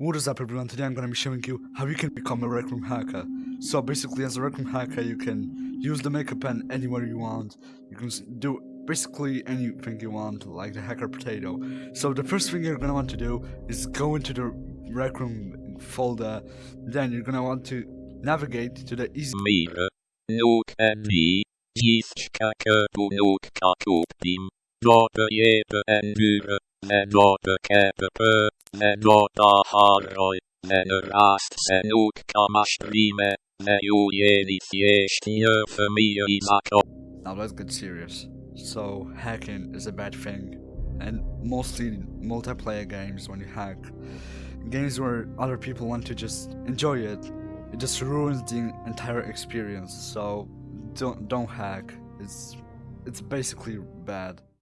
What is up everyone, today I'm going to be showing you how you can become a Rec Room hacker. So basically as a Rec Room hacker you can use the makeup pen anywhere you want. You can do basically anything you want like the hacker potato. So the first thing you're going to want to do is go into the Rec Room folder. Then you're going to want to navigate to the easy Mire, nog en vi, gistkakker på nog kakopdim, data jebe en Now let's get serious. So hacking is a bad thing, and mostly multiplayer games when you hack, games where other people want to just enjoy it, it just ruins the entire experience. So don't don't hack. It's it's basically bad.